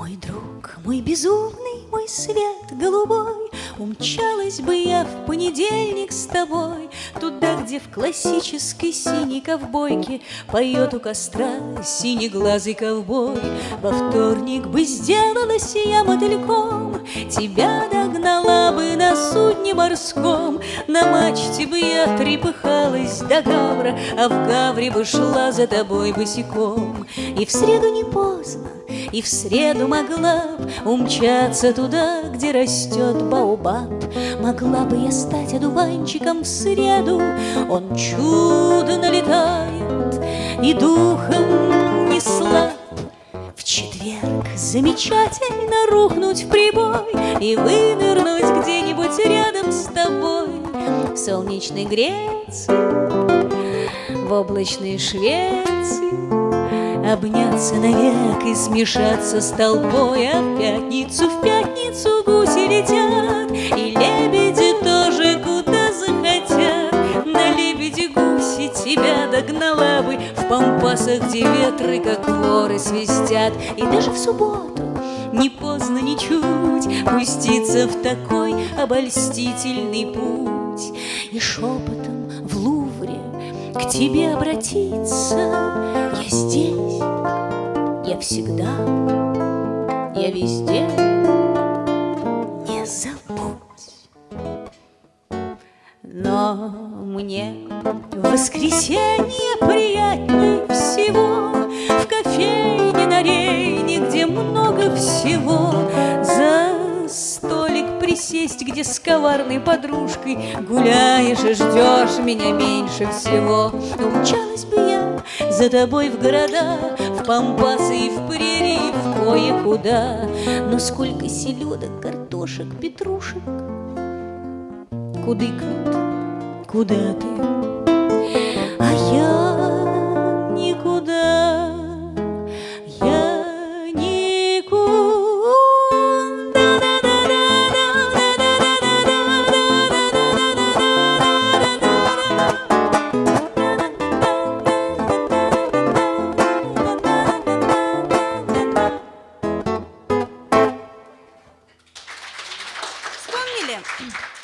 Мой безумный, мой свет голубой, Умчалась бы я в понедельник с тобой. Туда, где в классической синей ковбойке Поет у костра синеглазый ковбой. Во вторник бы сделалась я мотыльком Тебя догнала бы судне морском На мачте бы я трепыхалась до гавра А в гавре бы шла за тобой босиком И в среду не поздно и в среду могла б умчаться туда, где растет баобаб. Могла бы я стать одуванчиком в среду, Он чудно летает и духом не слаб. В четверг замечательно рухнуть в прибой И вынырнуть где-нибудь солнечной Греции, в облачной Швеции Обняться навек и смешаться с толпой. А в пятницу, в пятницу гуси летят И лебеди тоже куда захотят. На лебеди гуси тебя догнала бы В пампасах, где ветры, как воры, свистят. И даже в субботу не поздно ничуть Пуститься в такой обольстительный путь И шепотом в Лувре к тебе обратиться. Я здесь, я всегда, я везде, не забудь. Но мне в воскресенье приятней всего. В кофейне на Рейне, где много всего присесть, где с коварной подружкой Гуляешь и ждешь меня меньше всего Умчалась бы я за тобой в города, в пампасы и в прерии, в кое-куда. Но сколько селедок, картошек, петрушек Кудыкнут, куда ты? Gracias.